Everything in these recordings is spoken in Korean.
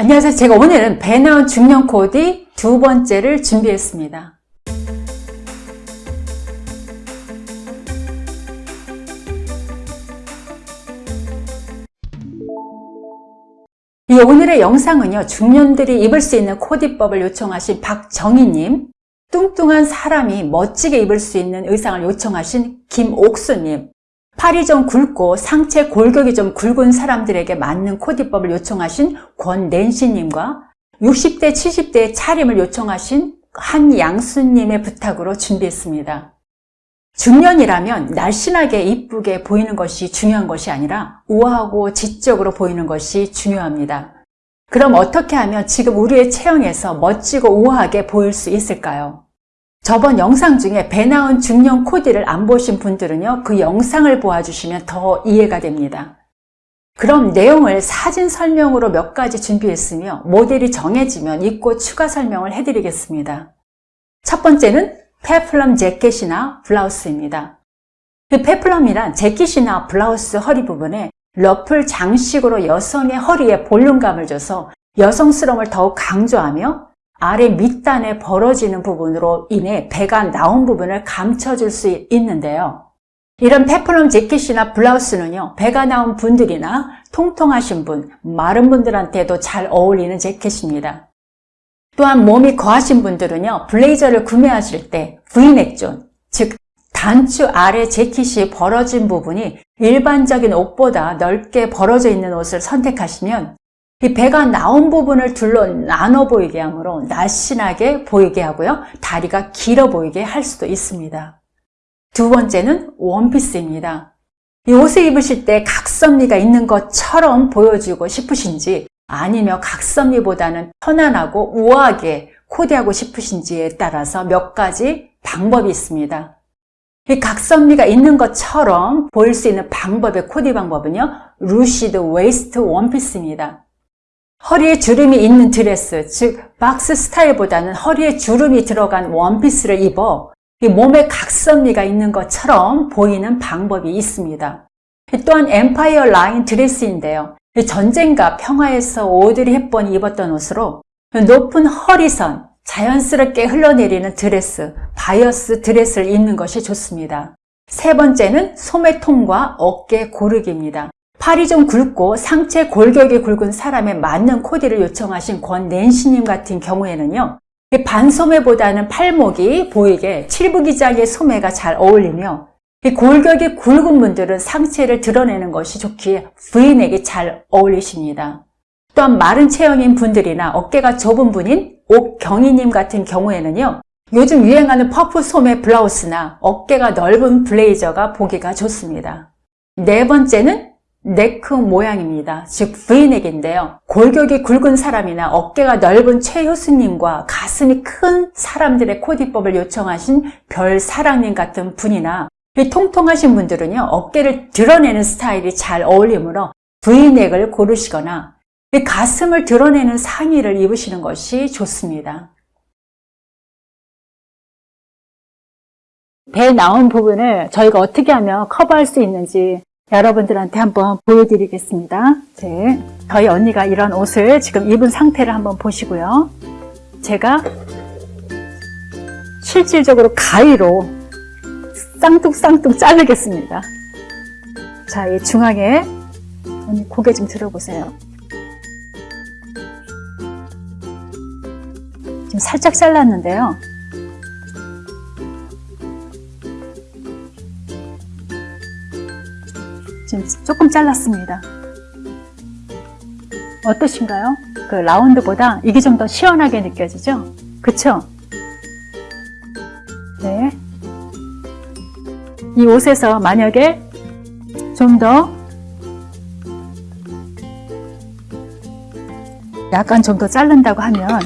안녕하세요. 제가 오늘은 배 나온 중년 코디 두 번째를 준비했습니다. 이 오늘의 영상은요. 중년들이 입을 수 있는 코디법을 요청하신 박정희님 뚱뚱한 사람이 멋지게 입을 수 있는 의상을 요청하신 김옥수님 팔이 좀 굵고 상체 골격이 좀 굵은 사람들에게 맞는 코디법을 요청하신 권낸시님과 60대, 70대의 차림을 요청하신 한양수님의 부탁으로 준비했습니다. 중년이라면 날씬하게 이쁘게 보이는 것이 중요한 것이 아니라 우아하고 지적으로 보이는 것이 중요합니다. 그럼 어떻게 하면 지금 우리의 체형에서 멋지고 우아하게 보일 수 있을까요? 저번 영상 중에 배 나온 중년 코디를 안 보신 분들은요 그 영상을 보아주시면 더 이해가 됩니다. 그럼 내용을 사진 설명으로 몇 가지 준비했으며 모델이 정해지면 입고 추가 설명을 해드리겠습니다. 첫 번째는 페플럼 재킷이나 블라우스입니다. 그 페플럼이란 재킷이나 블라우스 허리 부분에 러플 장식으로 여성의 허리에 볼륨감을 줘서 여성스러움을 더욱 강조하며 아래 밑단에 벌어지는 부분으로 인해 배가 나온 부분을 감춰줄 수 있는데요. 이런 peplum 재킷이나 블라우스는요. 배가 나온 분들이나 통통하신 분, 마른 분들한테도 잘 어울리는 재킷입니다. 또한 몸이 거하신 분들은요. 블레이저를 구매하실 때 V넥 존, 즉 단추 아래 재킷이 벌어진 부분이 일반적인 옷보다 넓게 벌어져 있는 옷을 선택하시면 이 배가 나온 부분을 둘러 나눠 보이게 하므로 날씬하게 보이게 하고요. 다리가 길어 보이게 할 수도 있습니다. 두 번째는 원피스입니다. 이 옷을 입으실 때 각선미가 있는 것처럼 보여주고 싶으신지 아니면 각선미보다는 편안하고 우아하게 코디하고 싶으신지에 따라서 몇 가지 방법이 있습니다. 이 각선미가 있는 것처럼 보일 수 있는 방법의 코디 방법은요. ruched waist 원피스입니다. 허리에 주름이 있는 드레스, 즉 박스 스타일보다는 허리에 주름이 들어간 원피스를 입어 몸에 각선미가 있는 것처럼 보이는 방법이 있습니다. 또한 empire line 드레스인데요. 전쟁과 평화에서 오드리 헵번이 입었던 옷으로 높은 허리선, 자연스럽게 흘러내리는 드레스, 바이어스 드레스를 입는 것이 좋습니다. 세 번째는 소매통과 어깨 고르기입니다. 팔이 좀 굵고 상체 골격이 굵은 사람에 맞는 코디를 요청하신 권낸시님 같은 경우에는요. 반소매보다는 팔목이 보이게 칠부기장의 소매가 잘 어울리며 골격이 굵은 분들은 상체를 드러내는 것이 좋기에 V넥이 잘 어울리십니다. 또한 마른 체형인 분들이나 어깨가 좁은 분인 옥경희님 같은 경우에는요. 요즘 유행하는 퍼프 소매 블라우스나 어깨가 넓은 블레이저가 보기가 좋습니다. 네 번째는 neck 모양입니다. 즉 V넥인데요. 골격이 굵은 사람이나 어깨가 넓은 최효수님과 가슴이 큰 사람들의 코디법을 요청하신 별사랑님 같은 분이나 통통하신 분들은요. 어깨를 드러내는 스타일이 잘 어울리므로 V넥을 고르시거나 가슴을 드러내는 상의를 입으시는 것이 좋습니다. 배 나온 부분을 저희가 어떻게 하면 커버할 수 있는지 여러분들한테 한번 보여드리겠습니다. 네, 저희 언니가 이런 옷을 지금 입은 상태를 한번 보시고요. 제가 실질적으로 가위로 쌍뚱쌍뚱 자르겠습니다. 자, 이 중앙에 언니 고개 좀 들어보세요. 지금 살짝 잘랐는데요. 조금 잘랐습니다. 어떠신가요? 그 라운드보다 이게 좀 더 시원하게 느껴지죠? 그쵸? 네. 이 옷에서 만약에 좀 더 약간 좀 더 자른다고 하면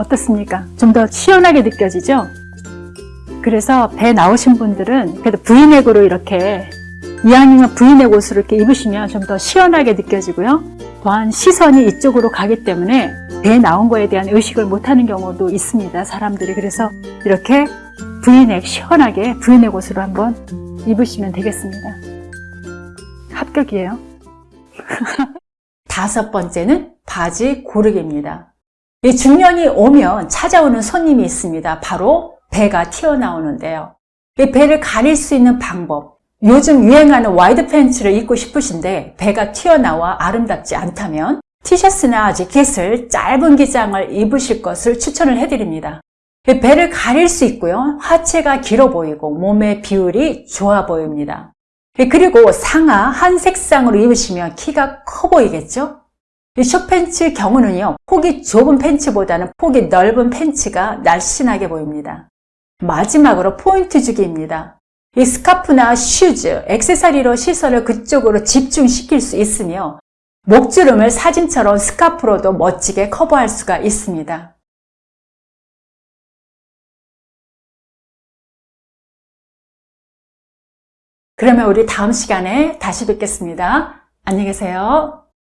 어떻습니까? 좀 더 시원하게 느껴지죠? 그래서 배 나오신 분들은 그래도 V넥으로 이렇게 이왕이면 V넥 옷을 이렇게 입으시면 좀 더 시원하게 느껴지고요. 또한 시선이 이쪽으로 가기 때문에 배 나온 거에 대한 의식을 못하는 경우도 있습니다. 사람들이. 그래서 이렇게 브이넥 시원하게 브이넥 옷으로 한번 입으시면 되겠습니다. 합격이에요. 다섯 번째는 바지 고르기입니다. 이 중년이 오면 찾아오는 손님이 있습니다. 바로 배가 튀어나오는데요. 이 배를 가릴 수 있는 방법. 요즘 유행하는 wide 팬츠를 입고 싶으신데 배가 튀어나와 아름답지 않다면 티셔츠나 재킷을 짧은 기장을 입으실 것을 추천을 해드립니다. 배를 가릴 수 있고요. 하체가 길어 보이고 몸의 비율이 좋아 보입니다. 그리고 상하 한 색상으로 입으시면 키가 커 보이겠죠? 이 숏팬츠 경우는요. 폭이 좁은 팬츠보다는 폭이 넓은 팬츠가 날씬하게 보입니다. 마지막으로 포인트 주기입니다. 이 스카프나 shoes, 액세서리로 시선을 그쪽으로 집중시킬 수 있으며 목주름을 사진처럼 스카프로도 멋지게 커버할 수가 있습니다. 그러면 우리 다음 시간에 다시 뵙겠습니다. 안녕히 계세요.